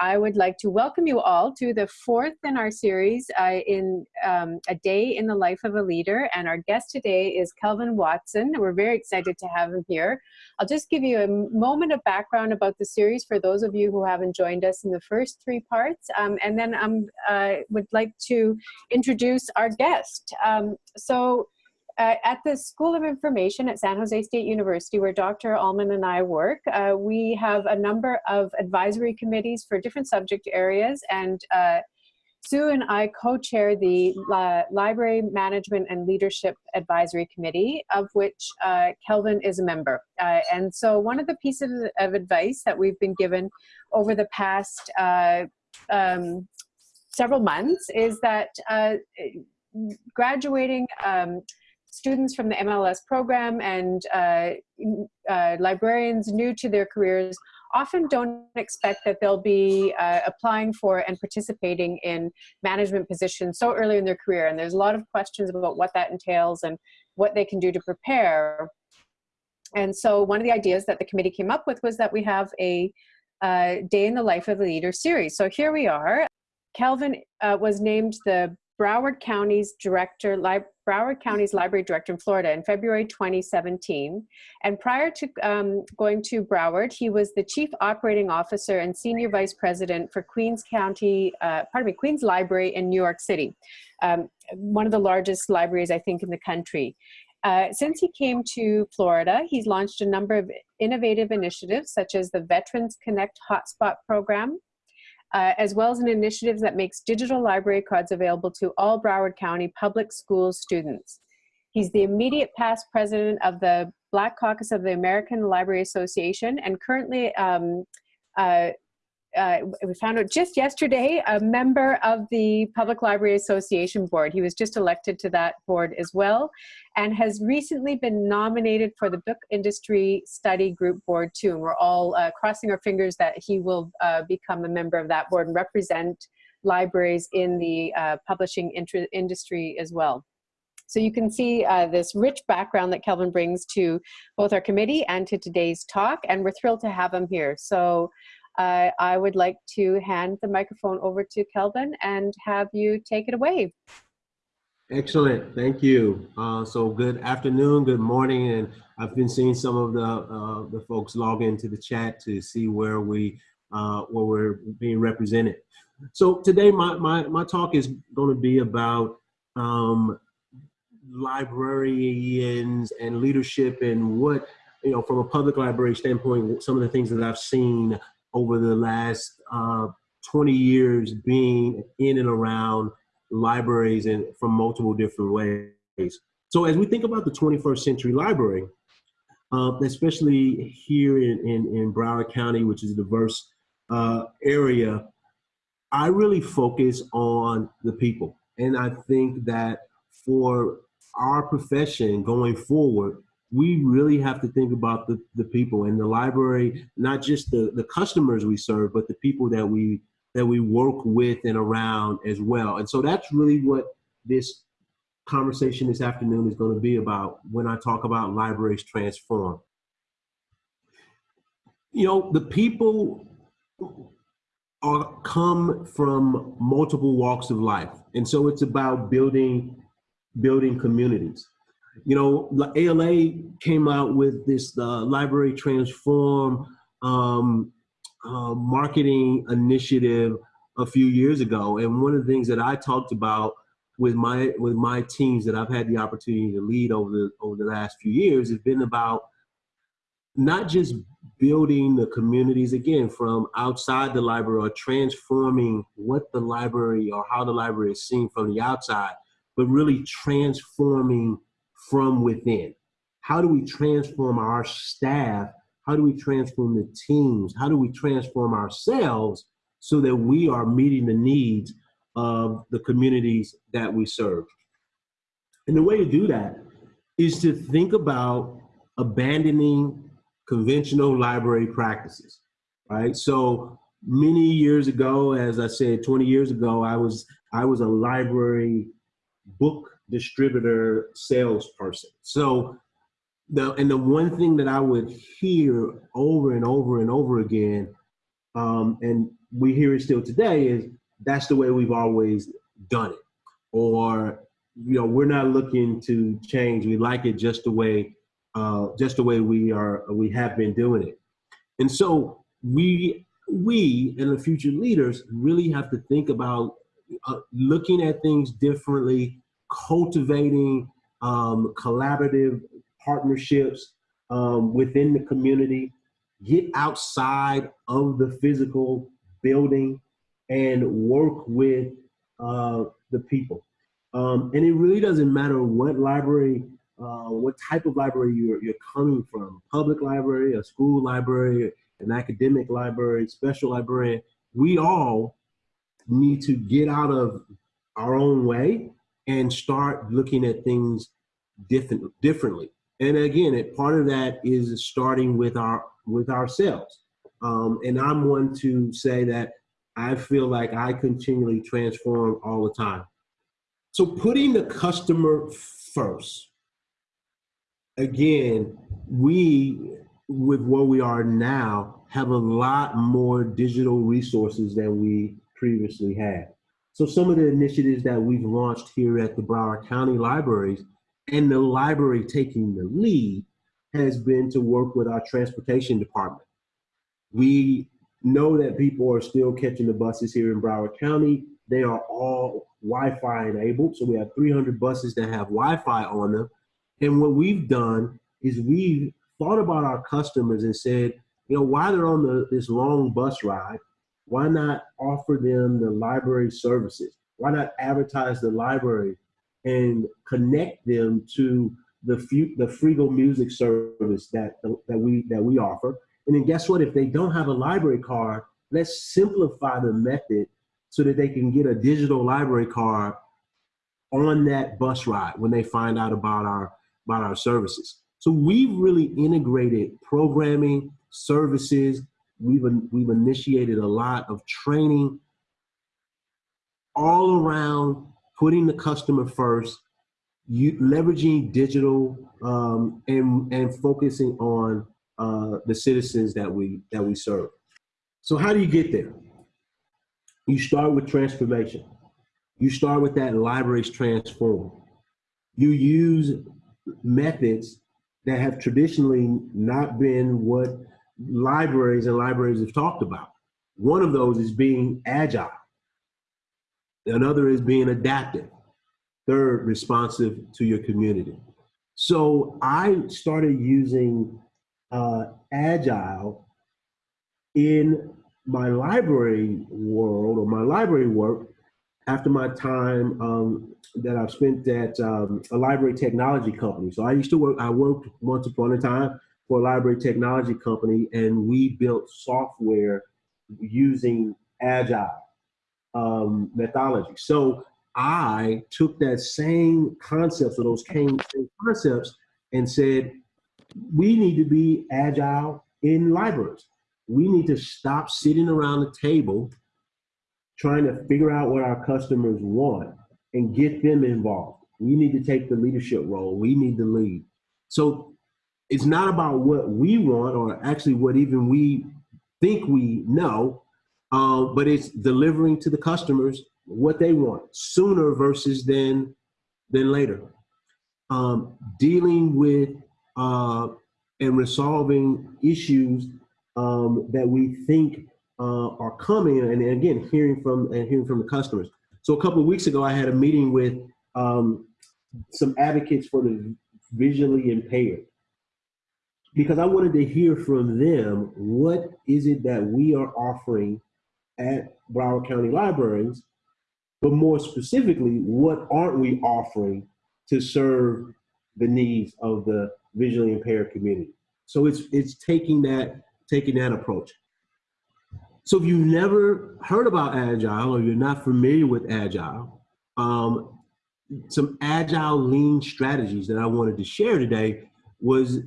I would like to welcome you all to the fourth in our series uh, in um, A Day in the Life of a Leader. And our guest today is Kelvin Watson. We're very excited to have him here. I'll just give you a moment of background about the series for those of you who haven't joined us in the first three parts. Um, and then I um, uh, would like to introduce our guest. Um, so uh, at the School of Information at San Jose State University, where Dr. Alman and I work, uh, we have a number of advisory committees for different subject areas, and uh, Sue and I co-chair the uh, Library Management and Leadership Advisory Committee, of which uh, Kelvin is a member. Uh, and so one of the pieces of advice that we've been given over the past um, several months is that graduating um, students from the MLS program and uh, uh, librarians new to their careers often don't expect that they'll be uh, applying for and participating in management positions so early in their career. And there's a lot of questions about what that entails and what they can do to prepare. And so one of the ideas that the committee came up with was that we have a uh, Day in the Life of a Leader series. So here we are. Kelvin uh, was named the Broward County's director, Li Broward County's library director in Florida in February 2017. And prior to um, going to Broward, he was the chief operating officer and senior vice president for Queens County, uh, pardon me, Queens Library in New York City, um, one of the largest libraries, I think, in the country. Uh, since he came to Florida, he's launched a number of innovative initiatives such as the Veterans Connect Hotspot program, uh, as well as an initiative that makes digital library cards available to all Broward County public school students. He's the immediate past president of the Black Caucus of the American Library Association and currently um, uh, uh, we found out just yesterday, a member of the Public Library Association board. He was just elected to that board as well and has recently been nominated for the Book Industry Study Group board too. And we're all uh, crossing our fingers that he will uh, become a member of that board and represent libraries in the uh, publishing industry as well. So you can see uh, this rich background that Kelvin brings to both our committee and to today's talk, and we're thrilled to have him here. So uh, I would like to hand the microphone over to Kelvin and have you take it away. Excellent, thank you. Uh, so good afternoon, good morning, and I've been seeing some of the uh, the folks log into the chat to see where we uh, where we're being represented. So today, my my my talk is going to be about um, librarians and leadership and what you know from a public library standpoint. Some of the things that I've seen over the last uh, 20 years being in and around libraries and from multiple different ways. So as we think about the 21st century library, uh, especially here in, in, in, Broward County, which is a diverse uh, area, I really focus on the people. And I think that for our profession going forward, we really have to think about the, the people and the library, not just the, the customers we serve, but the people that we that we work with and around as well. And so that's really what this conversation this afternoon is going to be about when I talk about libraries transform. You know, the people are come from multiple walks of life. And so it's about building building communities you know, ALA came out with this uh, Library Transform um, uh, marketing initiative a few years ago. And one of the things that I talked about with my with my teams that I've had the opportunity to lead over the over the last few years has been about not just building the communities again from outside the library or transforming what the library or how the library is seen from the outside, but really transforming from within. How do we transform our staff? How do we transform the teams? How do we transform ourselves so that we are meeting the needs of the communities that we serve? And the way to do that is to think about abandoning conventional library practices, right? So many years ago, as I said, 20 years ago, I was I was a library book distributor salesperson. So the and the one thing that I would hear over and over and over again, um, and we hear it still today is that's the way we've always done it. Or, you know, we're not looking to change. We like it just the way, uh, just the way we are, we have been doing it. And so we, we and the future leaders really have to think about uh, looking at things differently, cultivating um, collaborative partnerships um, within the community, get outside of the physical building and work with uh, the people. Um, and it really doesn't matter what library, uh, what type of library you're, you're coming from, public library, a school library, an academic library, special librarian, we all need to get out of our own way and start looking at things different, differently. And again, it, part of that is starting with our with ourselves. Um, and I'm one to say that I feel like I continually transform all the time. So putting the customer first. Again, we with where we are now have a lot more digital resources than we previously had. So some of the initiatives that we've launched here at the Broward County Libraries and the library taking the lead has been to work with our transportation department. We know that people are still catching the buses here in Broward County. They are all Wi-Fi enabled. So we have 300 buses that have Wi-Fi on them. And what we've done is we've thought about our customers and said, you know, while they're on the, this long bus ride, why not offer them the library services? Why not advertise the library and connect them to the the Freegal music service that that we that we offer. And then guess what? If they don't have a library card, let's simplify the method so that they can get a digital library card on that bus ride when they find out about our about our services. So we've really integrated programming, services. We've we've initiated a lot of training all around putting the customer first, you, leveraging digital um, and, and focusing on uh, the citizens that we, that we serve. So how do you get there? You start with transformation. You start with that libraries transform. You use methods that have traditionally not been what libraries and libraries have talked about. One of those is being agile. Another is being adaptive. Third, responsive to your community. So I started using uh, Agile in my library world or my library work after my time um, that I've spent at um, a library technology company. So I used to work, I worked once upon a time for a library technology company and we built software using Agile um, methodology. So I took that same concepts or those same concepts and said, we need to be agile in libraries. We need to stop sitting around the table trying to figure out what our customers want and get them involved. We need to take the leadership role. We need to lead. So it's not about what we want or actually what even we think we know uh, but it's delivering to the customers what they want sooner versus than than later. Um, dealing with uh, and resolving issues um, that we think uh, are coming, and again, hearing from and hearing from the customers. So a couple of weeks ago, I had a meeting with um, some advocates for the visually impaired because I wanted to hear from them what is it that we are offering at Broward County Libraries, but more specifically, what aren't we offering to serve the needs of the visually impaired community? So it's it's taking that taking that approach. So if you've never heard about Agile or you're not familiar with Agile, um, some Agile lean strategies that I wanted to share today was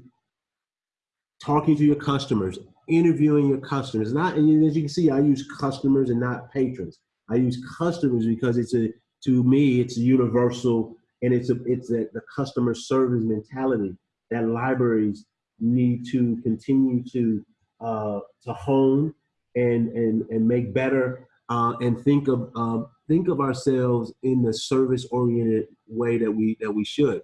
talking to your customers, interviewing your customers. Not, and as you can see, I use customers and not patrons. I use customers because it's a, to me, it's a universal and it's a, it's a, the customer service mentality that libraries need to continue to, uh, to hone and and and make better uh, and think of um, think of ourselves in the service oriented way that we that we should.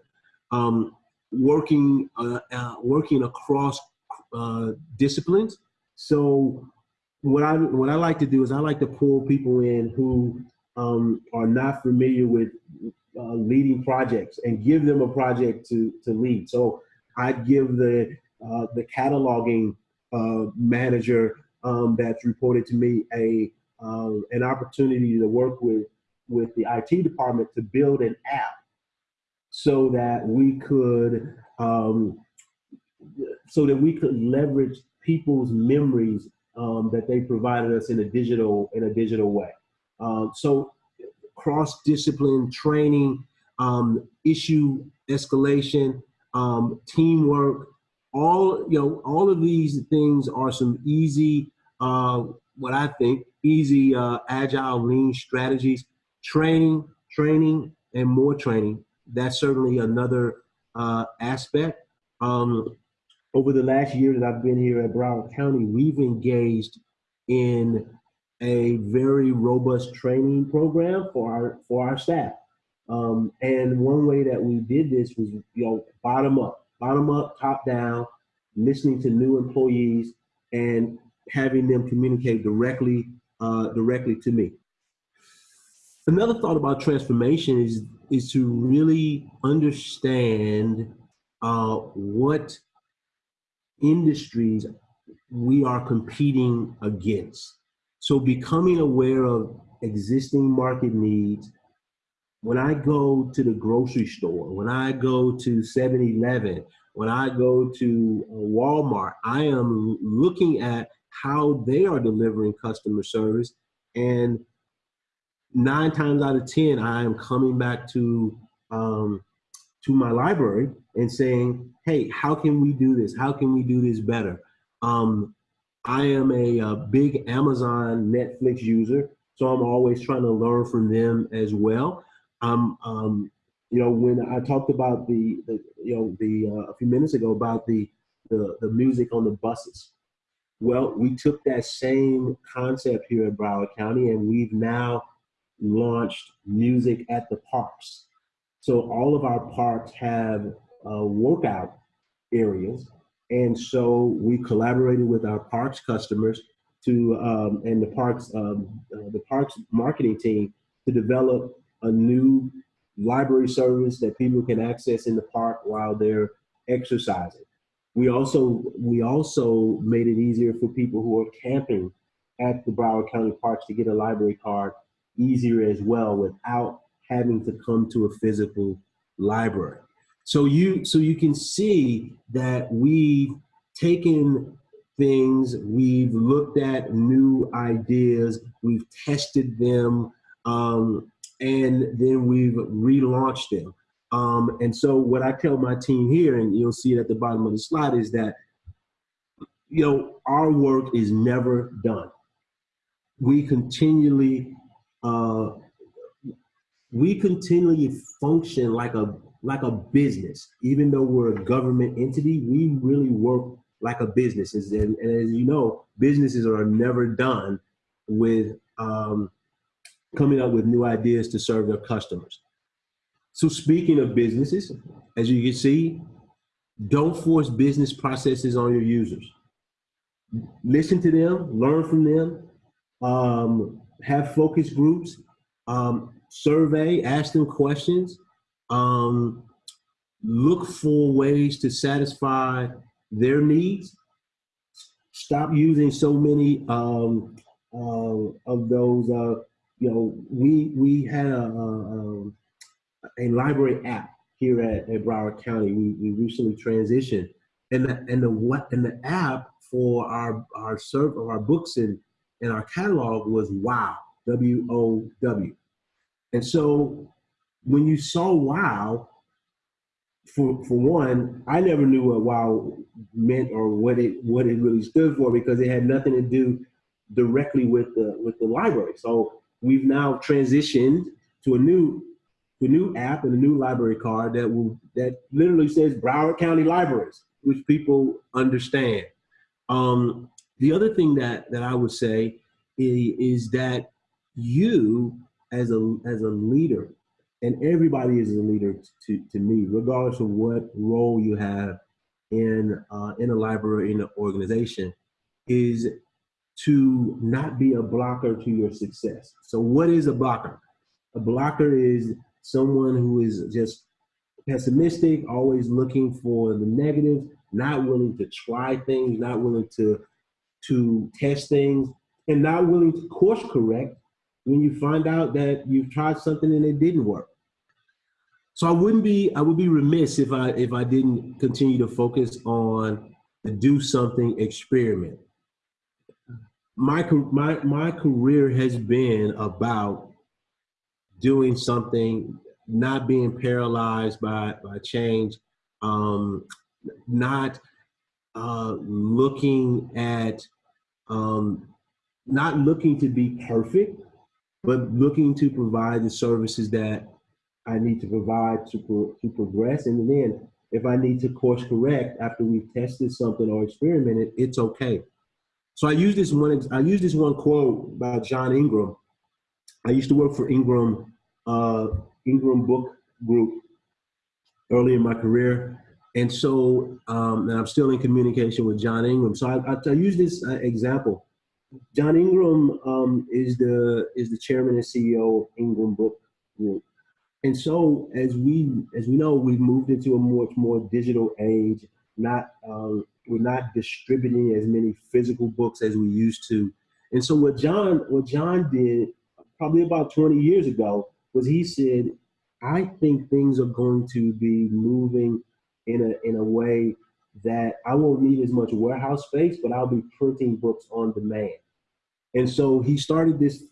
Um, working uh, uh, working across uh, disciplines. So what I what I like to do is I like to pull people in who um, are not familiar with uh, leading projects and give them a project to to lead. So I'd give the uh, the cataloging uh, manager um, that's reported to me a um, an opportunity to work with with the IT department to build an app so that we could um, so that we could leverage people's memories um, that they provided us in a digital in a digital way. Um, so cross discipline training, um, issue escalation, um, teamwork, all you know, all of these things are some easy, uh, what I think, easy uh, agile lean strategies. Training, training, and more training. That's certainly another uh, aspect. Um, over the last year that I've been here at Broward County, we've engaged in a very robust training program for our for our staff. Um, and one way that we did this was, you know, bottom up, bottom up, top down, listening to new employees and having them communicate directly uh, directly to me. Another thought about transformation is is to really understand uh, what industries we are competing against. So becoming aware of existing market needs. When I go to the grocery store, when I go to 7-Eleven, when I go to uh, Walmart, I am looking at how they are delivering customer service. And nine times out of 10, I am coming back to, um, to my library and saying, hey, how can we do this? How can we do this better? Um, I am a, a, big Amazon Netflix user, so I'm always trying to learn from them as well. Um, um, you know, when I talked about the, the you know, the uh, a few minutes ago about the, the the music on the buses, well, we took that same concept here in Broward County and we've now launched music at the parks. So all of our parks have uh, workout areas. And so we collaborated with our parks customers to, um, and the parks, um, uh, the parks marketing team to develop a new library service that people can access in the park while they're exercising. We also we also made it easier for people who are camping at the Broward County Parks to get a library card easier as well without having to come to a physical library. So you so you can see that we've taken things, we've looked at new ideas, we've tested them, um, and then we've relaunched them. Um, and so what I tell my team here, and you'll see it at the bottom of the slide, is that you know our work is never done. We continually uh, we continually function like a like a business, even though we're a government entity. We really work like a business, and, and as you know, businesses are never done with um, coming up with new ideas to serve their customers. So speaking of businesses, as you can see, don't force business processes on your users. Listen to them, learn from them, um, have focus groups, um, survey, ask them questions, um, look for ways to satisfy their needs. Stop using so many um, uh, of those. Uh, you know, we we had a, a, a library app here at, at Broward County. We, we recently transitioned, and the and the what and the app for our our serve of our books and and our catalog was Wow W O W, and so when you saw Wow, for for one, I never knew what Wow meant or what it what it really stood for because it had nothing to do directly with the with the library. So we've now transitioned to a new the new app and a new library card that will that literally says Broward County Libraries, which people understand. Um, the other thing that, that I would say is, is that you as a, as a leader, and everybody is a leader to, to me, regardless of what role you have in, uh, in a library, in an organization, is to not be a blocker to your success. So what is a blocker? A blocker is someone who is just pessimistic, always looking for the negatives, not willing to try things, not willing to to test things, and not willing to course correct when you find out that you've tried something and it didn't work. So I wouldn't be I would be remiss if I if I didn't continue to focus on the do something experiment. My my my career has been about doing something, not being paralyzed by by change, um, not uh, looking at um, not looking to be perfect, but looking to provide the services that I need to provide to, pro to progress. And then if I need to course correct after we've tested something or experimented, it's okay. So I use this one, I use this one quote by John Ingram. I used to work for Ingram, uh, Ingram Book Group early in my career. And so, um, and I'm still in communication with John Ingram. So I, I, I use this uh, example. John Ingram um, is the is the chairman and CEO of Ingram Book Group. And so, as we as we know, we've moved into a much more digital age. Not um, we're not distributing as many physical books as we used to. And so, what John what John did probably about 20 years ago was he said, "I think things are going to be moving in a in a way that I won't need as much warehouse space, but I'll be printing books on demand." And so he started this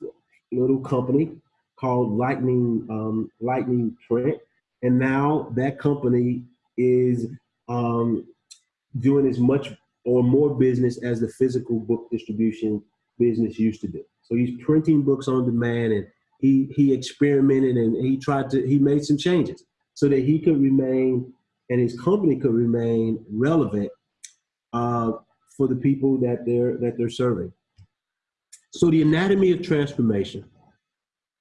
little company called Lightning um, Lightning Print, and now that company is um, doing as much or more business as the physical book distribution business used to do. So he's printing books on demand, and he he experimented and he tried to he made some changes so that he could remain and his company could remain relevant uh, for the people that they're that they're serving. So the anatomy of transformation.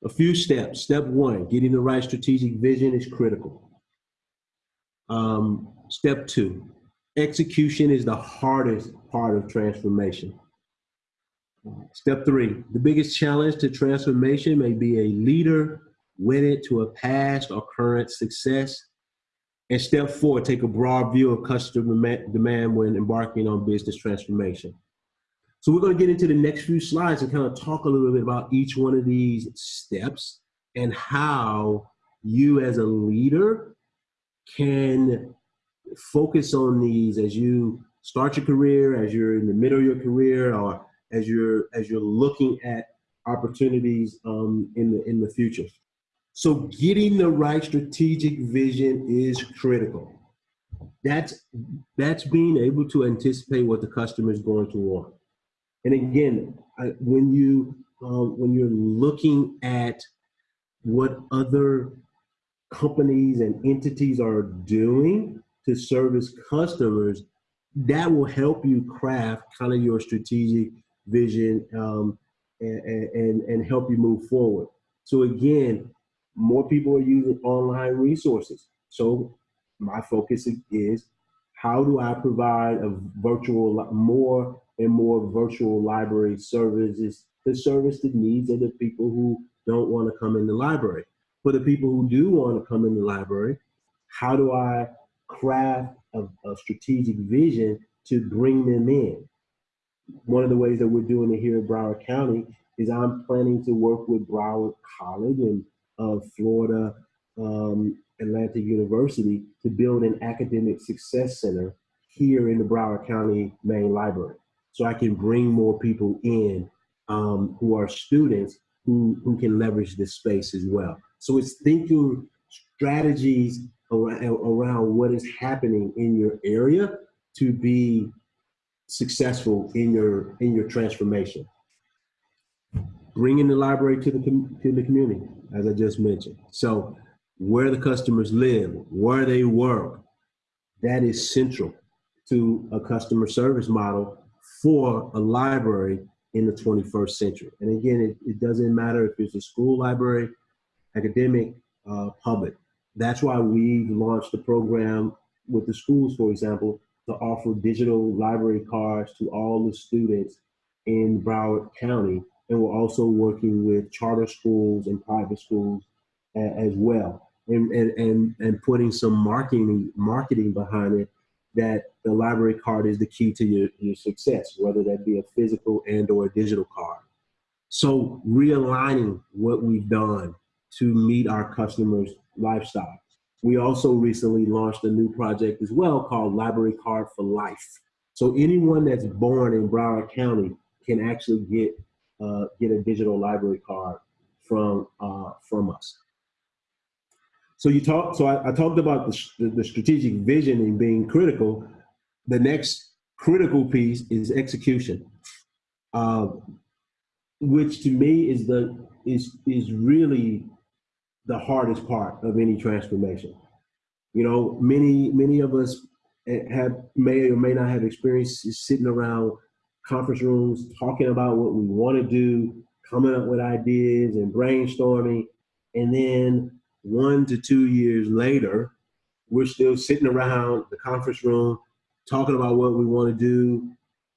A few steps. Step one, getting the right strategic vision is critical. Um, step two, execution is the hardest part of transformation. Step three, the biggest challenge to transformation may be a leader wedded to a past or current success. And step four, take a broad view of customer demand when embarking on business transformation. So we're going to get into the next few slides and kind of talk a little bit about each one of these steps and how you as a leader can focus on these as you start your career, as you're in the middle of your career, or as you're as you're looking at opportunities um, in the in the future. So getting the right strategic vision is critical. That's that's being able to anticipate what the customer is going to want. And again, I, when you um, when you're looking at what other companies and entities are doing to service customers, that will help you craft kind of your strategic vision um, and, and, and help you move forward. So again, more people are using online resources. So my focus is how do I provide a virtual more and more virtual library services to service the needs of the people who don't want to come in the library. For the people who do want to come in the library, how do I craft a, a strategic vision to bring them in? One of the ways that we're doing it here in Broward County is I'm planning to work with Broward College and uh, Florida um, Atlantic University to build an academic success center here in the Broward County main library so I can bring more people in um, who are students who, who can leverage this space as well. So it's thinking strategies around, around what is happening in your area to be successful in your in your transformation. Bringing the library to the to the community, as I just mentioned. So where the customers live, where they work, that is central to a customer service model for a library in the 21st century. And again, it, it doesn't matter if it's a school library, academic, uh, public. That's why we launched the program with the schools, for example, to offer digital library cards to all the students in Broward County. And we're also working with charter schools and private schools as well. And, and, and, and putting some marketing, marketing behind it that the library card is the key to your, your success, whether that be a physical and or a digital card. So realigning what we've done to meet our customers' lifestyle. We also recently launched a new project as well called Library Card for Life. So anyone that's born in Broward County can actually get uh, get a digital library card from uh, from us. So you talk. So I, I talked about the, the strategic vision and being critical. The next critical piece is execution, uh, which to me is the is is really the hardest part of any transformation. You know, many many of us have may or may not have experience sitting around conference rooms talking about what we want to do, coming up with ideas and brainstorming, and then one to two years later, we're still sitting around the conference room talking about what we want to do,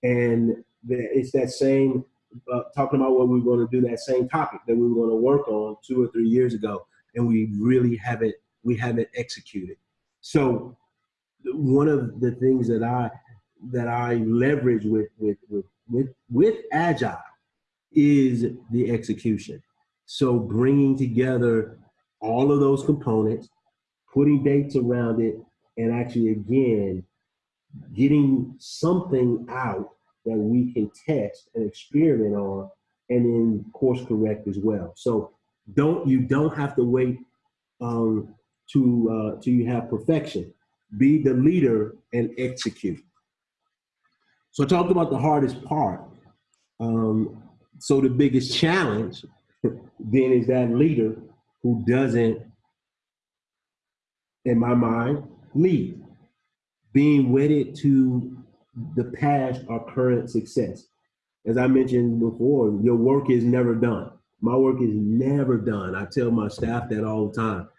and it's that same uh, talking about what we want to do, that same topic that we were going to work on two or three years ago. And we really haven't we haven't executed. So one of the things that I that I leverage with with with with, with agile is the execution. So bringing together all of those components, putting dates around it, and actually again getting something out that we can test and experiment on and then course correct as well. So don't you don't have to wait um, to uh, to you have perfection. Be the leader and execute. So I talked about the hardest part. Um, so the biggest challenge then is that leader who doesn't, in my mind, lead. Being wedded to the past or current success. As I mentioned before, your work is never done. My work is never done. I tell my staff that all the time.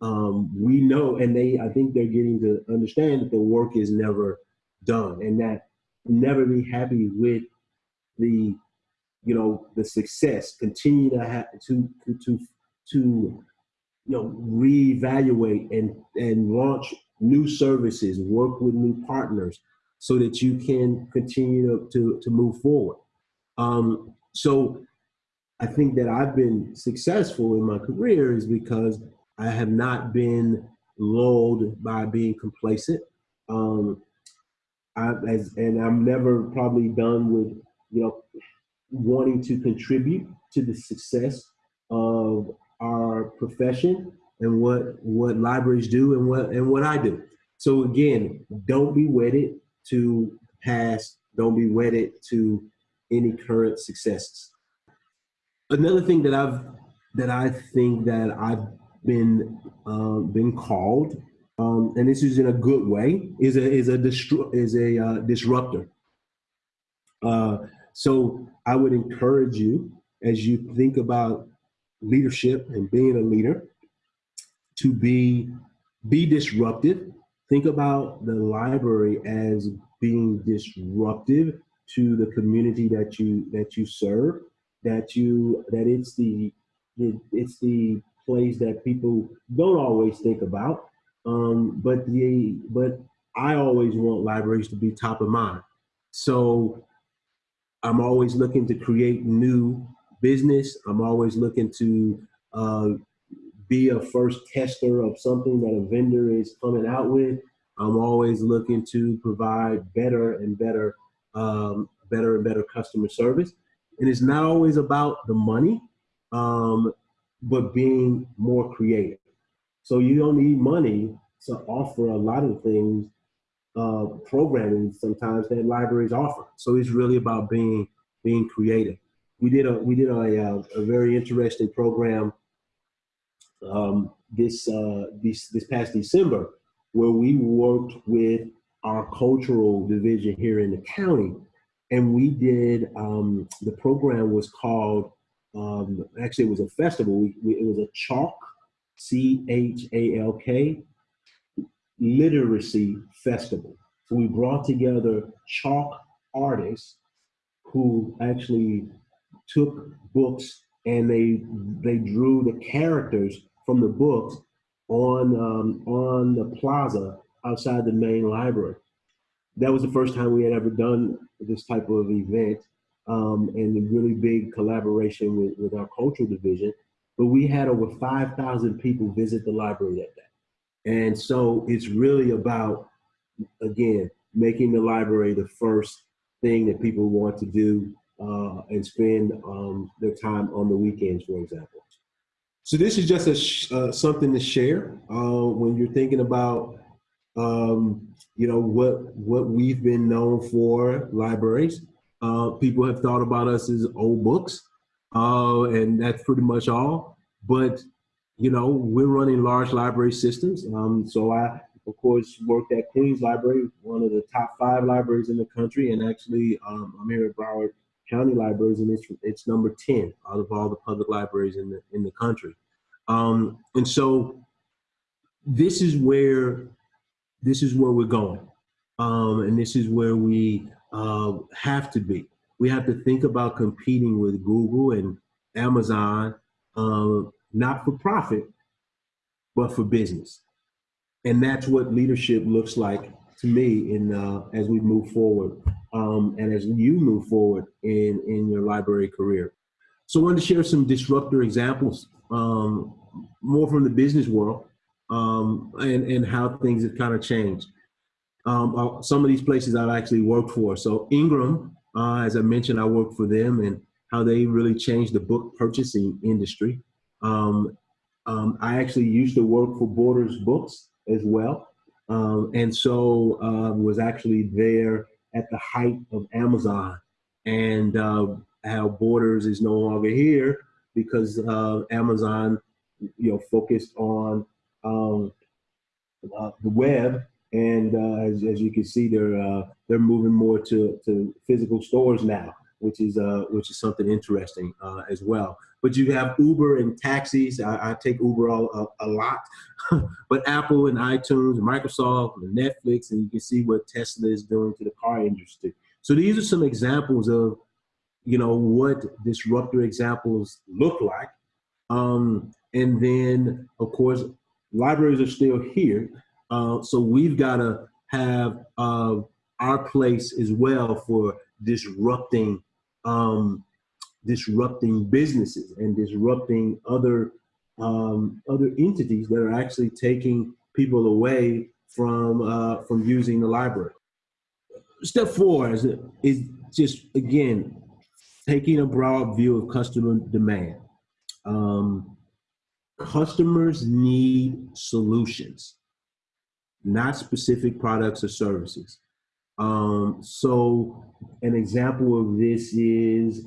Um, we know, and they, I think they're getting to understand that the work is never done, and that never be happy with the, you know, the success. Continue to have to to to, you know, reevaluate and and launch new services, work with new partners, so that you can continue to to, to move forward. Um, so I think that I've been successful in my career is because I have not been lulled by being complacent. Um, I, as, and I'm never probably done with, you know, wanting to contribute to the success of our profession and what what libraries do and what and what I do. So again, don't be wedded to past. Don't be wedded to any current successes another thing that I've that I think that I've been um, been called, um, and this is in a good way, is a is a is a uh, disruptor. Uh, so I would encourage you as you think about leadership and being a leader to be be disruptive. Think about the library as being disruptive to the community that you that you serve that you that it's the it's the place that people don't always think about. Um, but the but I always want libraries to be top of mind. So I'm always looking to create new business. I'm always looking to uh, be a first tester of something that a vendor is coming out with. I'm always looking to provide better and better, um, better and better customer service and it's not always about the money, um, but being more creative. So you don't need money to offer a lot of things, uh, programming sometimes that libraries offer. So it's really about being being creative. We did a we did a, a, uh, a very interesting program um, this uh, this this past December where we worked with our cultural division here in the county and we did um, the program was called um, actually it was a festival. We, we, it was a chalk, C H A L K, literacy festival. So we brought together chalk artists who actually took books and they they drew the characters from the books on um, on the plaza outside the main library. That was the first time we had ever done this type of event, um, and a really big collaboration with, with our cultural division. But we had over 5,000 people visit the library that day. And so it's really about, again, making the library the first thing that people want to do uh, and spend um, their time on the weekends, for example. So this is just a uh, something to share uh, when you're thinking about, um, you know, what what we've been known for libraries. Uh, people have thought about us as old books, uh, and that's pretty much all. But you know, we're running large library systems. Um, so I, of course, worked at Queens Library, one of the top five libraries in the country, and actually, um, I'm here at Broward County Libraries, and it's it's number ten out of all the public libraries in the in the country. Um, and so, this is where this is where we're going, um, and this is where we uh, have to be. We have to think about competing with Google and Amazon, uh, not for profit, but for business. And that's what leadership looks like to me in uh, as we move forward um, and as you move forward in, in your library career. So I wanted to share some disruptor examples, um, more from the business world um, and, and how things have kind of changed. Um, uh, some of these places I've actually worked for. So Ingram, uh, as I mentioned, I worked for them and how they really changed the book purchasing industry. Um, um, I actually used to work for Borders Books as well. Um, and so uh, was actually there at the height of Amazon and uh, how Borders is no longer here because uh, Amazon, you know, focused on um, uh, the web. And uh, as, as you can see, they're uh, they're moving more to, to physical stores now, which is which is something interesting as well. But you have Uber and taxis. I, I take Uber a, a, a lot, but Apple and iTunes, and Microsoft, and Netflix, and you can see what Tesla is doing to the car industry. So these are some examples of, you know, what disruptor examples look like. Um, and then, of course, libraries are still here. Uh, so we've got to have uh, our place as well for disrupting um, disrupting businesses and disrupting other um, other entities that are actually taking people away from uh, from using the library. Step four is, is just again taking a broad view of customer demand. Um, customers need solutions, not specific products or services. Um, so an example of this is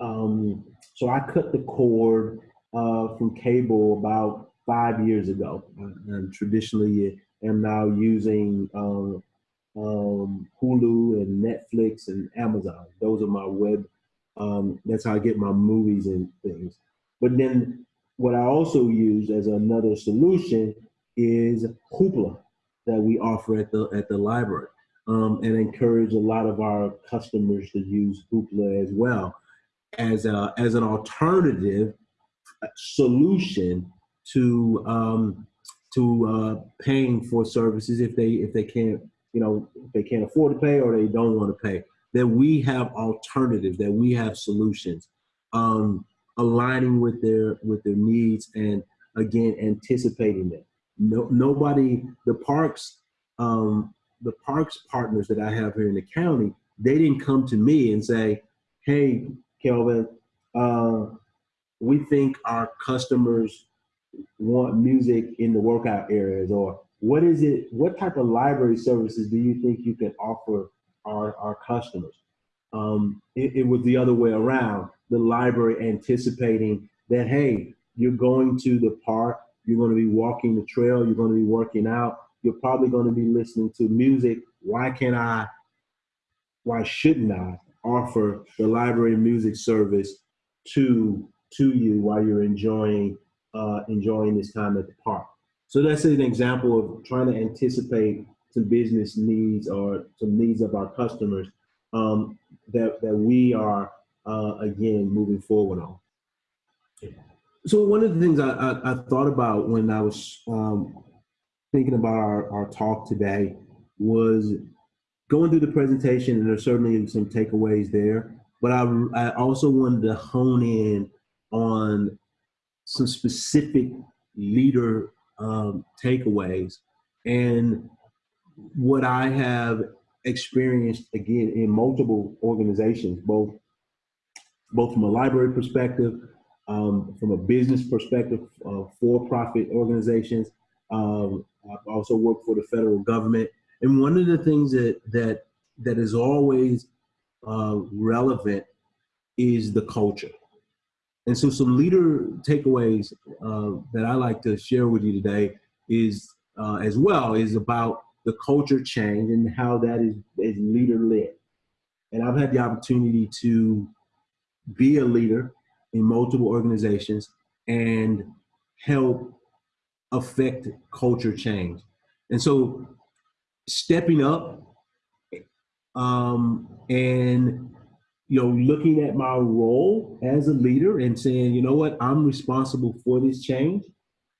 um, so I cut the cord uh, from cable about five years ago. And traditionally am now using um, um, Hulu and Netflix and Amazon. Those are my web. Um, that's how I get my movies and things. But then what I also use as another solution is Hoopla that we offer at the at the library, um, and encourage a lot of our customers to use Hoopla as well as a as an alternative solution to um, to uh, paying for services if they if they can't you know they can't afford to pay or they don't want to pay that we have alternatives that we have solutions um, aligning with their with their needs and again anticipating them no, nobody the parks um, the parks partners that i have here in the county they didn't come to me and say hey Kelvin, uh, we think our customers want music in the workout areas or what is it, what type of library services do you think you can offer our, our customers? Um, it, it was the other way around, the library anticipating that, hey, you're going to the park, you're going to be walking the trail, you're going to be working out, you're probably going to be listening to music. Why can't I why shouldn't I offer the library music service to to you while you're enjoying uh, enjoying this time at the park? So that's an example of trying to anticipate some business needs or some needs of our customers um, that that we are uh, again moving forward on. So one of the things I, I, I thought about when I was um, thinking about our, our talk today was going through the presentation, and there's certainly some takeaways there. But I, I also wanted to hone in on some specific leader um, takeaways and what I have experienced again in multiple organizations, both both from a library perspective, um, from a business perspective, uh, for-profit organizations. Um, I've also worked for the federal government, and one of the things that that that is always uh, relevant is the culture. And so, some leader takeaways uh, that I like to share with you today is uh, as well is about the culture change and how that is, is leader led. And I've had the opportunity to be a leader in multiple organizations and help affect culture change. And so stepping up um, and you know looking at my role as a leader and saying, you know what, I'm responsible for this change.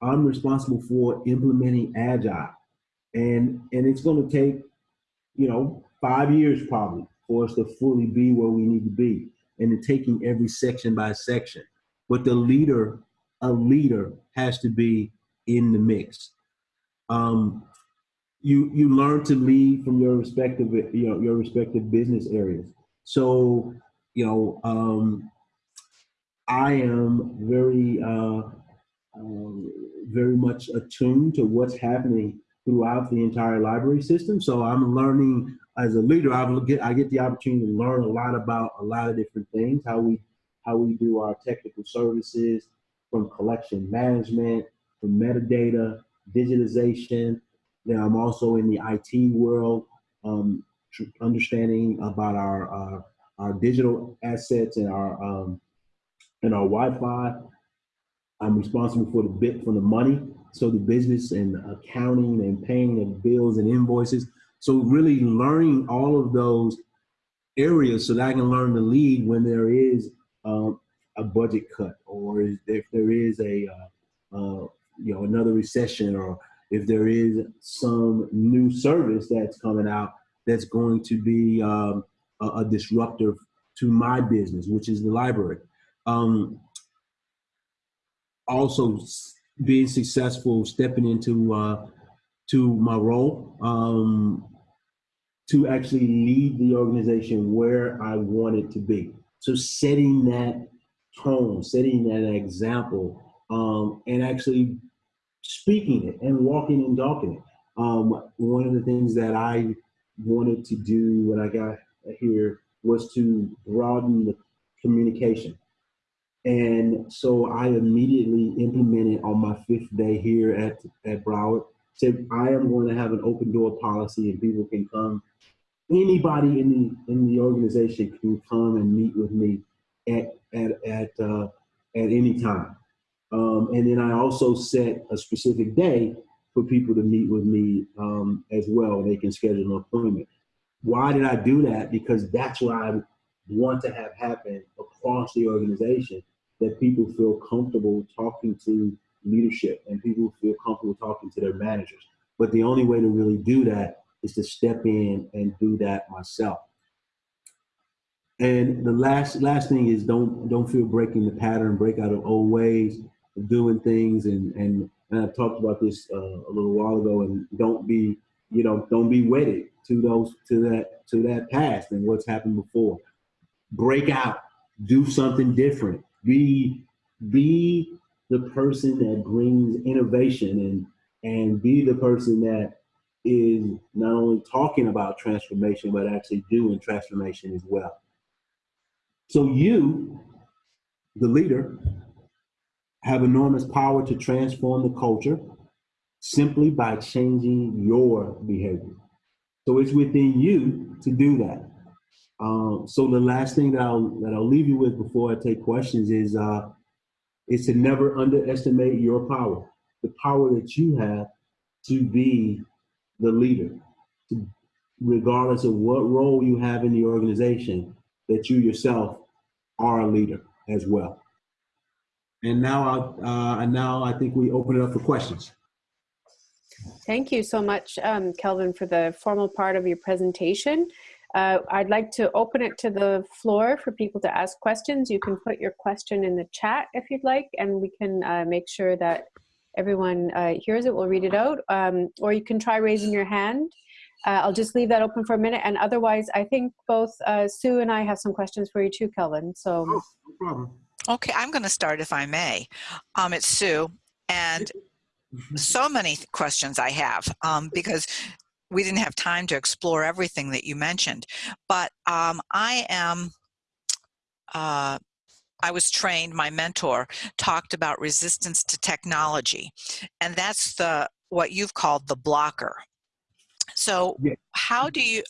I'm responsible for implementing agile. And and it's gonna take, you know, five years probably for us to fully be where we need to be and taking every section by section. But the leader, a leader has to be in the mix. Um, you you learn to lead from your respective you know your respective business areas. So you know um, I am very uh, um, very much attuned to what's happening throughout the entire library system. So I'm learning as a leader. I get I get the opportunity to learn a lot about a lot of different things. How we how we do our technical services, from collection management, from metadata, digitization. Then I'm also in the IT world, um, understanding about our uh, our digital assets and our um, and our Wi-Fi. I'm responsible for the bit for the money so the business and accounting and paying of bills and invoices. So really learning all of those areas so that I can learn to lead when there is um, a budget cut or if there is a uh, uh, you know another recession or if there is some new service that's coming out that's going to be um, a, a, disruptor to my business, which is the library. Um, also being successful, stepping into uh, to my role um, to actually lead the organization where I want it to be. So setting that tone, setting that example, um, and actually speaking it and walking and talking it. Um, one of the things that I wanted to do when I got here was to broaden the communication. And so I immediately implemented on my fifth day here at, at Broward, said I am going to have an open door policy and people can come. Anybody in the in the organization can come and meet with me at at at uh, at any time. Um, and then I also set a specific day for people to meet with me um, as well. They can schedule an appointment. Why did I do that? Because that's what I want to have happen across the organization that people feel comfortable talking to leadership and people feel comfortable talking to their managers. But the only way to really do that is to step in and do that myself. And the last last thing is don't don't feel breaking the pattern, break out of old ways of doing things, and and, and I talked about this uh, a little while ago. And don't be you know don't be wedded to those to that to that past and what's happened before. Break out, do something different, be be the person that brings innovation and and be the person that is not only talking about transformation but actually doing transformation as well. So you the leader have enormous power to transform the culture simply by changing your behavior. So it's within you to do that Um, so the last thing that I'll that I'll leave you with before I take questions is uh, is to never underestimate your power, the power that you have to be the leader, to, regardless of what role you have in the organization, that you yourself are a leader as well. And now, uh, and now I think we open it up for questions. Thank you so much, um, Kelvin, for the formal part of your presentation. Uh, I'd like to open it to the floor for people to ask questions. You can put your question in the chat if you'd like, and we can uh, make sure that everyone uh, hears it. We'll read it out. Um, or you can try raising your hand. Uh, I'll just leave that open for a minute. And otherwise, I think both uh, Sue and I have some questions for you too, Kelvin. So, oh, no problem. Okay, I'm going to start if I may. Um, it's Sue, and so many questions I have um, because we didn't have time to explore everything that you mentioned. But um, I am, uh, I was trained, my mentor talked about resistance to technology, and that's the what you've called the blocker. So yeah. how do you,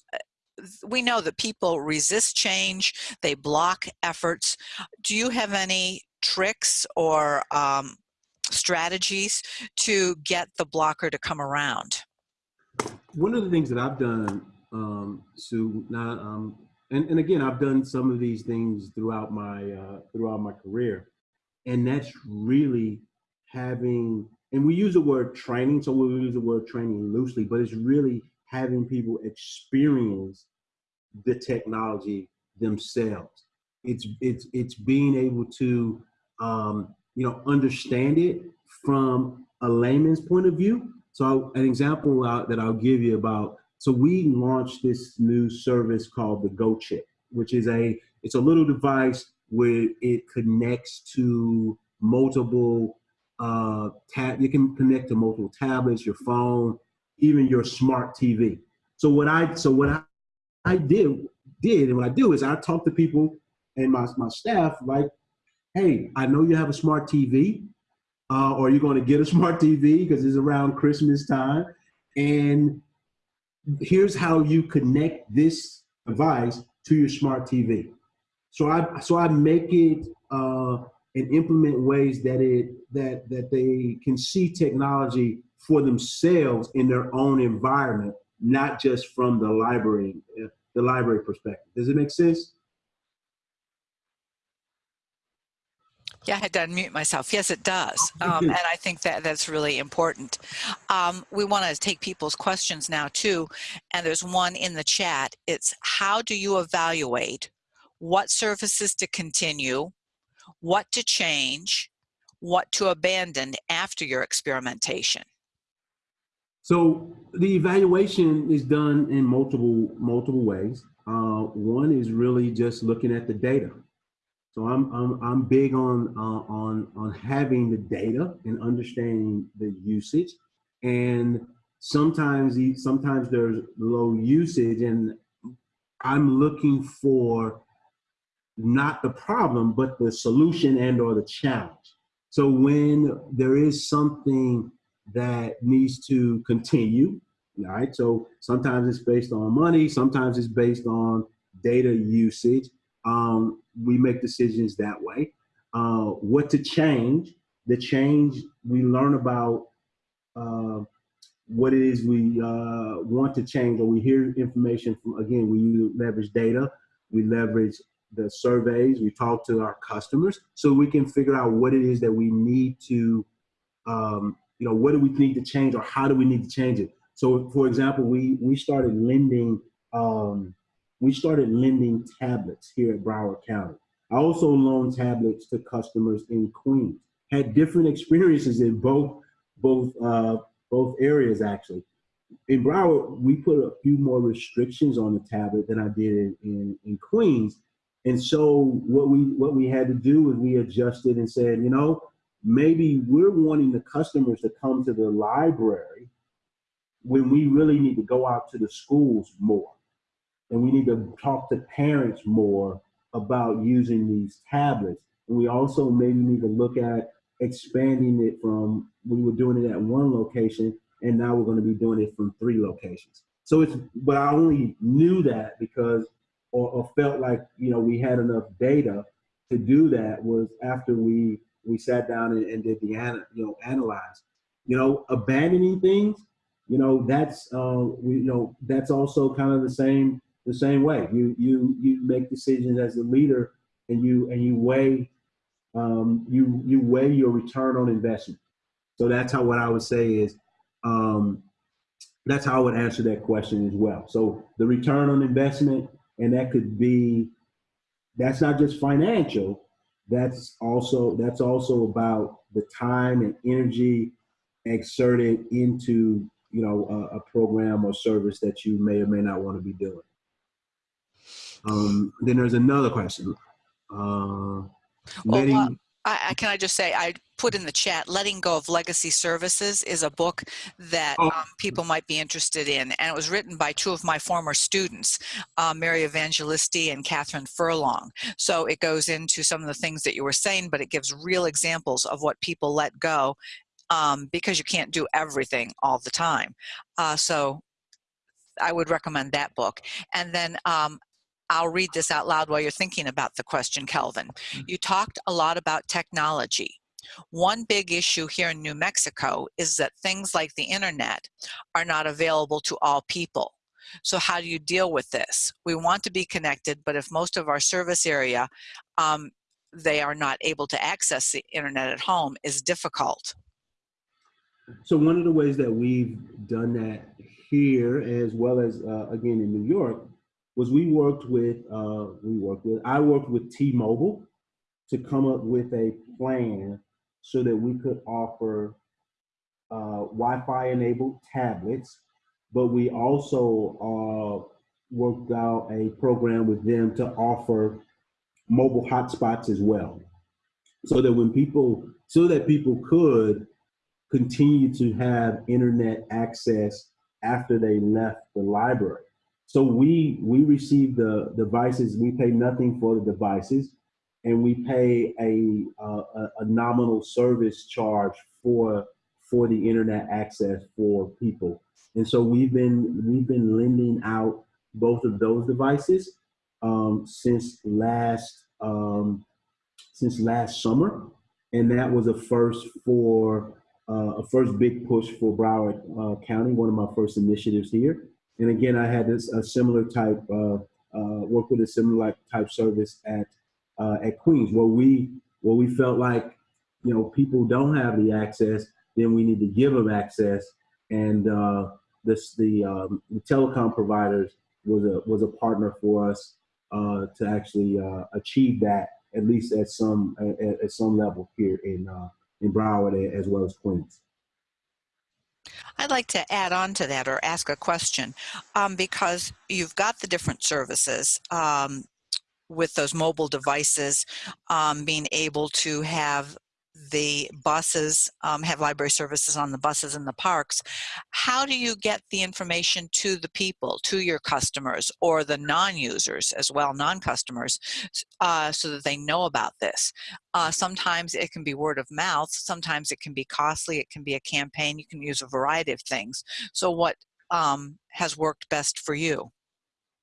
we know that people resist change, they block efforts. Do you have any tricks or um, strategies to get the blocker to come around? One of the things that I've done, um, Sue, now, um, and, and again, I've done some of these things throughout my uh, throughout my career, and that's really having. And we use the word training, so we use the word training loosely, but it's really having people experience the technology themselves. It's it's it's being able to um, you know understand it from a layman's point of view. So an example uh, that I'll give you about so we launched this new service called the Go Chip, which is a it's a little device where it connects to multiple uh, tab. You can connect to multiple tablets, your phone, even your smart TV. So what I so what I, I did did and what I do is I talk to people and my my staff like, hey, I know you have a smart TV, uh, or you're going to get a smart TV because it's around Christmas time, and here's how you connect this device to your smart TV. So I so I make it uh, and implement ways that it that that they can see technology for themselves in their own environment, not just from the library, uh, the library perspective. Does it make sense? Yeah, I had to unmute myself. Yes, it does. Um, and I think that that's really important. Um, we want to take people's questions now too. And there's one in the chat. It's how do you evaluate what services to continue, what to change, what to abandon after your experimentation? So the evaluation is done in multiple multiple ways. Uh, one is really just looking at the data. So I'm I'm I'm big on uh, on on having the data and understanding the usage, and sometimes sometimes there's low usage, and I'm looking for not the problem but the solution and or the challenge. So when there is something that needs to continue, right? So sometimes it's based on money, sometimes it's based on data usage. Um, we make decisions that way. Uh, what to change? The change we learn about uh, what it is we uh, want to change, or we hear information from. Again, we leverage data, we leverage the surveys, we talk to our customers, so we can figure out what it is that we need to um, you know, what do we need to change or how do we need to change it? So for example, we, we started lending, um, we started lending tablets here at Broward County. I also loaned tablets to customers in Queens. Had different experiences in both, both, uh, both areas actually. In Broward, we put a few more restrictions on the tablet than I did in, in, in Queens. And so what we what we had to do is we adjusted and said, you know, maybe we're wanting the customers to come to the library when we really need to go out to the schools more. And we need to talk to parents more about using these tablets. And we also maybe need to look at expanding it from, we were doing it at one location and now we're gonna be doing it from three locations. So it's, but I only knew that because or, or felt like you know we had enough data to do that was after we we sat down and, and did the you know analyze. You know, abandoning things. You know, that's uh, we, you know that's also kind of the same the same way. You you you make decisions as a leader, and you and you weigh um, you you weigh your return on investment. So that's how what I would say is um, that's how I would answer that question as well. So the return on investment, and that could be that's not just financial. That's also that's also about the time and energy exerted into you know a, a program or service that you may or may not want to be doing. Um, then there's another question. Uh, well, letting, uh, I, I, can I just say I put in the chat, Letting Go of Legacy Services is a book that oh. um, people might be interested in. And it was written by two of my former students, uh, Mary Evangeliste and Katherine Furlong. So it goes into some of the things that you were saying, but it gives real examples of what people let go um, because you can't do everything all the time. Uh, so I would recommend that book. And then um, I'll read this out loud while you're thinking about the question, Kelvin. Mm. You talked a lot about technology. One big issue here in New Mexico is that things like the internet are not available to all people. So how do you deal with this? We want to be connected, but if most of our service area, um, they are not able to access the internet at home is difficult. So one of the ways that we've done that here, as well as uh, again in New York, was we worked with, uh, we worked with, I worked with T-Mobile to come up with a plan so that we could offer uh, Wi-Fi enabled tablets, but we also uh, worked out a program with them to offer mobile hotspots as well. So that when people, so that people could continue to have internet access after they left the library. So we we receive the devices. We pay nothing for the devices, and we pay a a, a nominal service charge for for the internet access for people. And so we've been we've been lending out both of those devices um, since last um, since last summer, and that was a first for uh, a first big push for Broward uh, County. One of my first initiatives here. And again, I had this a similar type uh, uh, work with a similar type service at uh, at Queens, where we where we felt like you know people don't have the access, then we need to give them access, and uh, this the, um, the telecom providers was a was a partner for us uh, to actually uh, achieve that at least at some at, at some level here in uh, in Broward as well as Queens. I'd like to add on to that or ask a question um, because you've got the different services um, with those mobile devices, um, being able to have the buses um, have library services on the buses in the parks. How do you get the information to the people, to your customers, or the non-users as well, non-customers, uh, so that they know about this? Uh, sometimes it can be word of mouth. Sometimes it can be costly. It can be a campaign. You can use a variety of things. So what um, has worked best for you?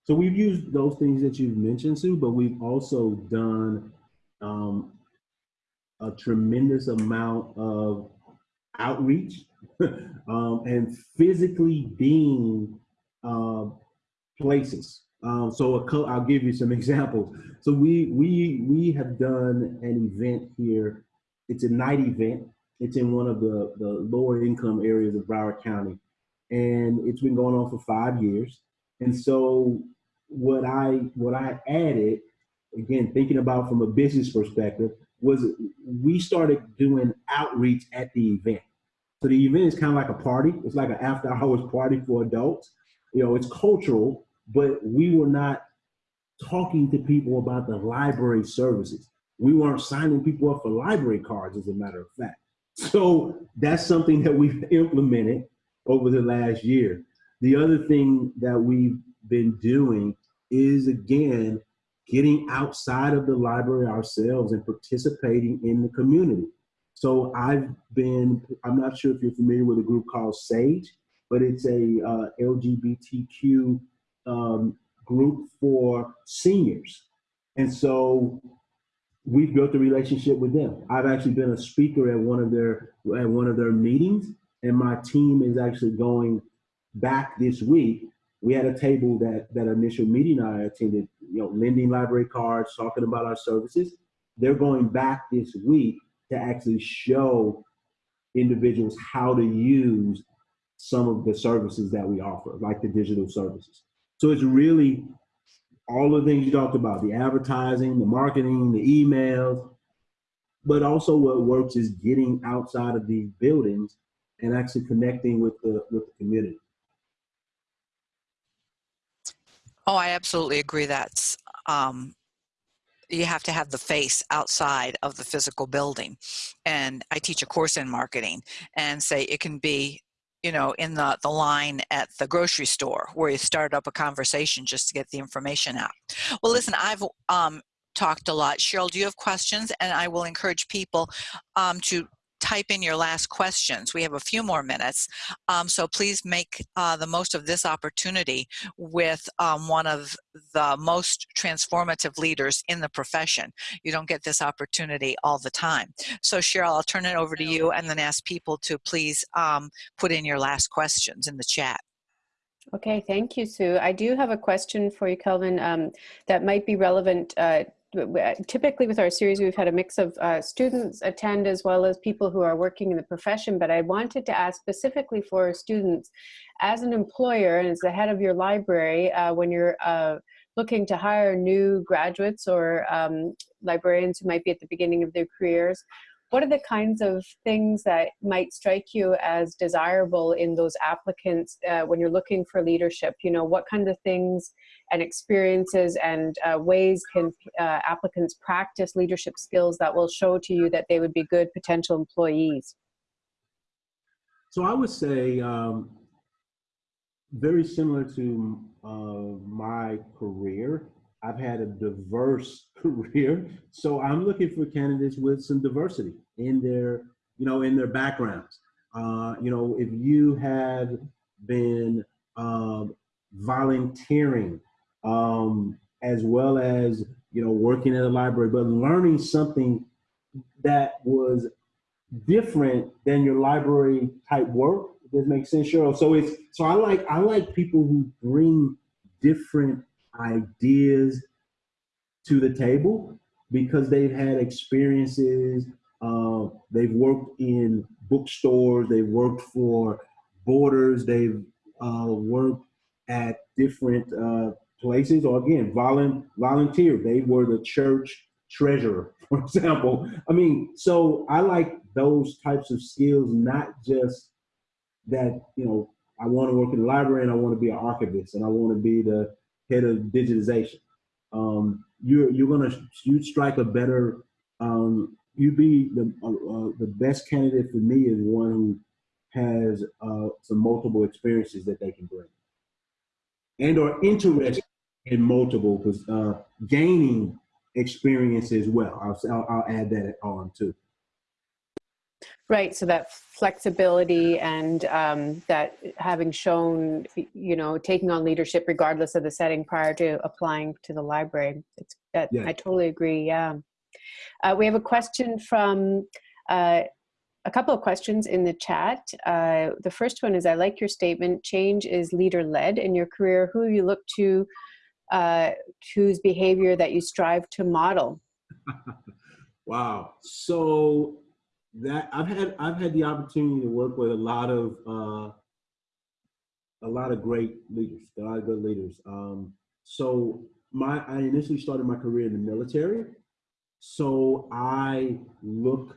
So we've used those things that you've mentioned, Sue, but we've also done um, a tremendous amount of outreach um, and physically being uh, places. Um, so i I'll give you some examples. So we we we have done an event here. It's a night event. It's in one of the the lower income areas of Broward County, and it's been going on for five years. And so what I what I added, again, thinking about from a business perspective, was we started doing outreach at the event. So the event is kind of like a party. It's like an after hours party for adults. You know, it's cultural, but we were not talking to people about the library services. We weren't signing people up for library cards, as a matter of fact. So that's something that we've implemented over the last year. The other thing that we've been doing is, again, getting outside of the library ourselves and participating in the community. So I've been, I'm not sure if you're familiar with a group called SAGE, but it's a uh, LGBTQ um, group for seniors. And so we've built a relationship with them. I've actually been a speaker at one of their at one of their meetings, and my team is actually going back this week. We had a table that that initial meeting I attended, you know, lending library cards, talking about our services. They're going back this week to actually show individuals how to use some of the services that we offer, like the digital services. So it's really all the things you talked about, the advertising, the marketing, the emails, but also what works is getting outside of these buildings and actually connecting with the with the community. Oh, I absolutely agree. That's um, you have to have the face outside of the physical building. And I teach a course in marketing and say it can be you know, in the, the line at the grocery store where you start up a conversation just to get the information out. Well, listen, I've um, talked a lot. Cheryl, do you have questions? And I will encourage people um, to type in your last questions. We have a few more minutes, um, so please make uh, the most of this opportunity with um, one of the most transformative leaders in the profession. You don't get this opportunity all the time. So Cheryl, I'll turn it over to you and then ask people to please um, put in your last questions in the chat. Okay, thank you, Sue. I do have a question for you, Kelvin, um, that might be relevant uh, typically with our series, we've had a mix of uh, students attend as well as people who are working in the profession, but I wanted to ask specifically for students, as an employer and as the head of your library, uh, when you're uh, looking to hire new graduates or um, librarians who might be at the beginning of their careers, what are the kinds of things that might strike you as desirable in those applicants uh, when you're looking for leadership? You know, what kind of things and experiences and uh, ways can uh, applicants practice leadership skills that will show to you that they would be good potential employees? So I would say um, very similar to uh, my career, I've had a diverse career, so I'm looking for candidates with some diversity in their, you know, in their backgrounds. Uh, you know, if you have been um, volunteering um, as well as you know working at a library, but learning something that was different than your library type work. Does make sense, Cheryl? So it's so I like I like people who bring different ideas to the table because they've had experiences. Uh, they've worked in bookstores. They've worked for Borders. They've uh, worked at different uh, places, or again, volu- volunteer. They were the church treasurer, for example. I mean, so I like those types of skills, not just that you know I want to work in the library and I want to be an archivist and I want to be the head of digitization. Um, you're you're gonna you strike a better um, you be the uh, uh, the best candidate for me is one who has uh, some multiple experiences that they can bring and are interested in multiple because uh, gaining experience as well. I'll, I'll, I'll add that on too. Right, so that flexibility and um, that having shown, you know, taking on leadership regardless of the setting prior to applying to the library. It's, that, yeah. I totally agree, yeah. Uh, we have a question from, uh, a couple of questions in the chat. Uh, the first one is, I like your statement, change is leader-led in your career. Who you look to, uh, whose behavior that you strive to model? wow, so that I've had I've had the opportunity to work with a lot of uh, a lot of great leaders, a lot of good leaders. Um, so my I initially started my career in the military, so I look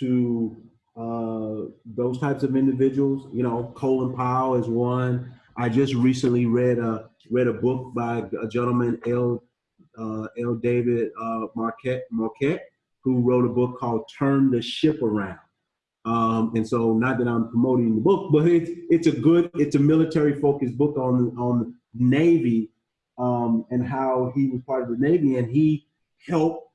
to uh, those types of individuals. You know, Colin Powell is one. I just recently read a read a book by a gentleman, L. Uh, L. David uh, Marquet Marquet who wrote a book called Turn the Ship Around. Um, and so not that I'm promoting the book, but it's, it's a good, it's a military focused book on, on Navy um, and how he was part of the Navy and he helped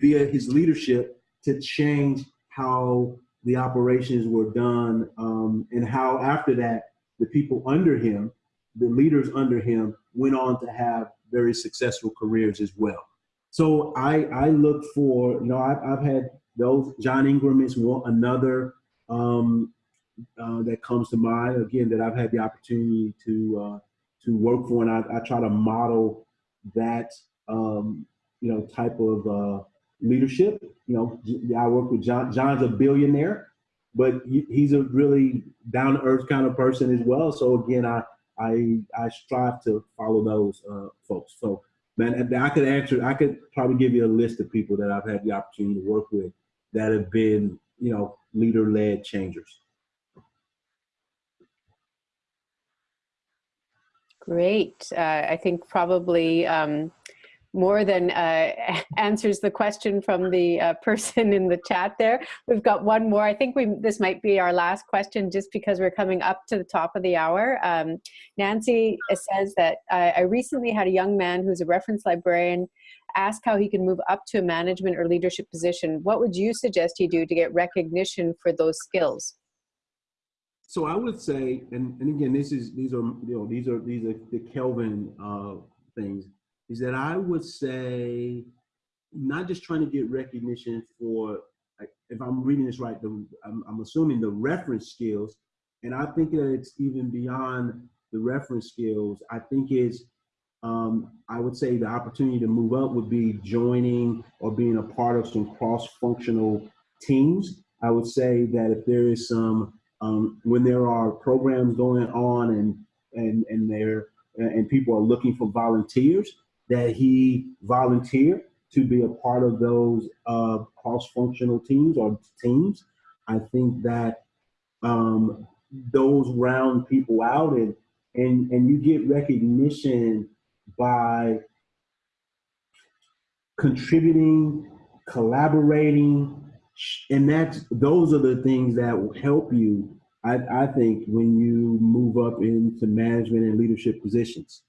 via his leadership to change how the operations were done um, and how after that the people under him the leaders under him went on to have very successful careers as well. So I, I look for, you know, I've, I've had those, John Ingram is one, another um, uh, that comes to mind, again, that I've had the opportunity to, uh, to work for. And I, I try to model that, um, you know, type of uh, leadership. You know, I work with John, John's a billionaire, but he's a really down to earth kind of person as well. So again, I, I, I strive to follow those uh, folks. So man, I could answer, I could probably give you a list of people that I've had the opportunity to work with that have been, you know, leader led changers. Great. Uh, I think probably um, more than uh, answers the question from the uh, person in the chat there. We've got one more. I think we this might be our last question just because we're coming up to the top of the hour. Um, Nancy says that I recently had a young man who's a reference librarian ask how he can move up to a management or leadership position. What would you suggest he do to get recognition for those skills? So I would say, and, and again, this is these are you know these are these are the Kelvin uh, things is that I would say not just trying to get recognition for, if I'm reading this right, the, I'm, I'm assuming the reference skills, and I think that it's even beyond the reference skills. I think it's, um, I would say the opportunity to move up would be joining or being a part of some cross-functional teams. I would say that if there is some, um, when there are programs going on and and and there and people are looking for volunteers, that he volunteered to be a part of those uh, cross-functional teams or teams. I think that um, those round people out and and and you get recognition by contributing, collaborating, and that's those are the things that will help you. I, I think when you move up into management and leadership positions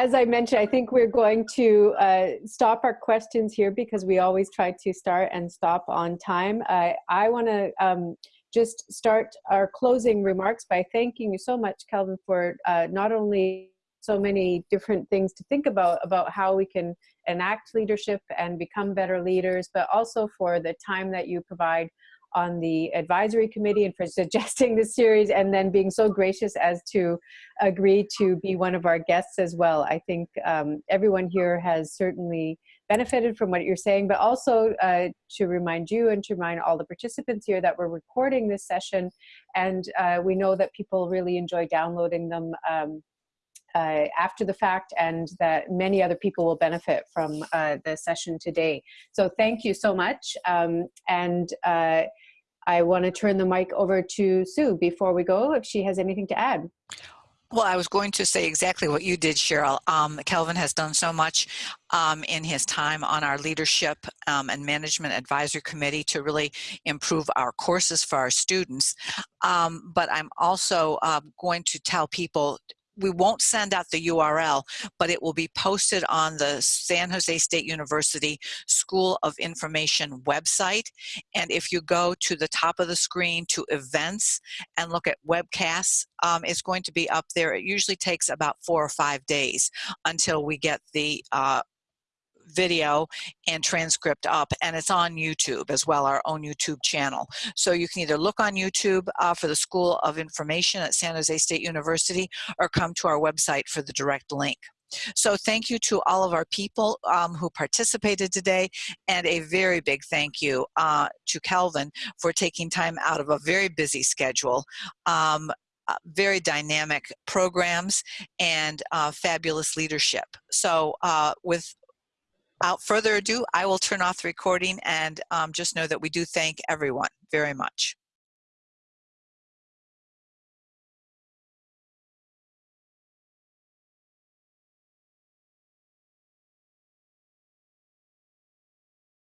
as I mentioned, I think we're going to uh, stop our questions here because we always try to start and stop on time. Uh, I want to um, just start our closing remarks by thanking you so much, Kelvin, for uh, not only so many different things to think about about how we can enact leadership and become better leaders, but also for the time that you provide on the advisory committee and for suggesting this series and then being so gracious as to agree to be one of our guests as well. I think um, everyone here has certainly benefited from what you're saying, but also uh, to remind you and to remind all the participants here that we're recording this session and uh, we know that people really enjoy downloading them um, uh, after the fact and that many other people will benefit from uh, the session today. So thank you so much. Um, and uh, I want to turn the mic over to Sue before we go, if she has anything to add. Well, I was going to say exactly what you did, Cheryl. Um, Kelvin has done so much um, in his time on our leadership um, and management advisory committee to really improve our courses for our students. Um, but I'm also uh, going to tell people we won't send out the URL, but it will be posted on the San Jose State University School of Information website. And if you go to the top of the screen to events and look at webcasts, um, it's going to be up there. It usually takes about four or five days until we get the uh, video and transcript up and it's on YouTube as well, our own YouTube channel. So you can either look on YouTube uh, for the School of Information at San Jose State University or come to our website for the direct link. So thank you to all of our people um, who participated today and a very big thank you uh, to Kelvin for taking time out of a very busy schedule. Um, uh, very dynamic programs and uh, fabulous leadership. So uh, with without further ado, I will turn off the recording and um, just know that we do thank everyone very much.